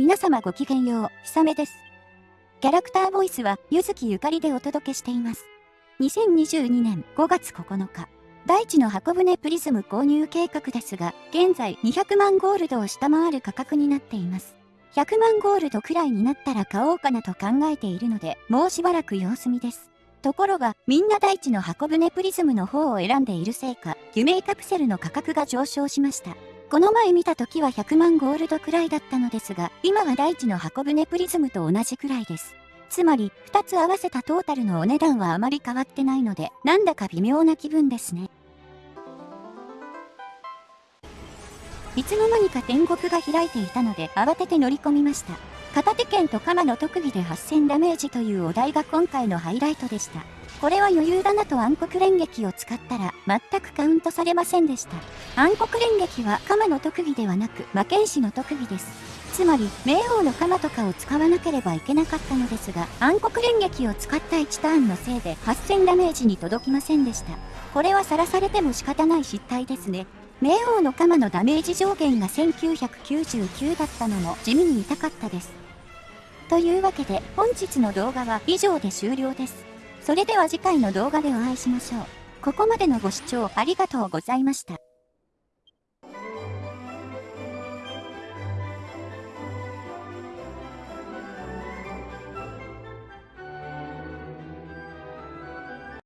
皆様ごきげんよう、ひさめです。キャラクターボイスは、ゆずきゆかりでお届けしています。2022年5月9日、大地の箱舟プリズム購入計画ですが、現在200万ゴールドを下回る価格になっています。100万ゴールドくらいになったら買おうかなと考えているので、もうしばらく様子見です。ところが、みんな大地の箱舟プリズムの方を選んでいるせいか、夢カプセルの価格が上昇しました。この前見た時は100万ゴールドくらいだったのですが、今は大地の箱舟プリズムと同じくらいです。つまり、2つ合わせたトータルのお値段はあまり変わってないので、なんだか微妙な気分ですね。いつの間にか天国が開いていたので慌てて乗り込みました。片手剣と鎌の特技で8000ダメージというお題が今回のハイライトでした。これは余裕だなと暗黒連撃を使ったら全くカウントされませんでした。暗黒連撃は鎌の特技ではなく魔剣士の特技です。つまり、冥王の鎌とかを使わなければいけなかったのですが、暗黒連撃を使った1ターンのせいで8000ダメージに届きませんでした。これはさらされても仕方ない失態ですね。冥王の鎌のダメージ上限が1999だったのも地味に痛かったです。というわけで本日の動画は以上で終了です。それでは次回の動画でお会いしましょう。ここまでのご視聴ありがとうございました。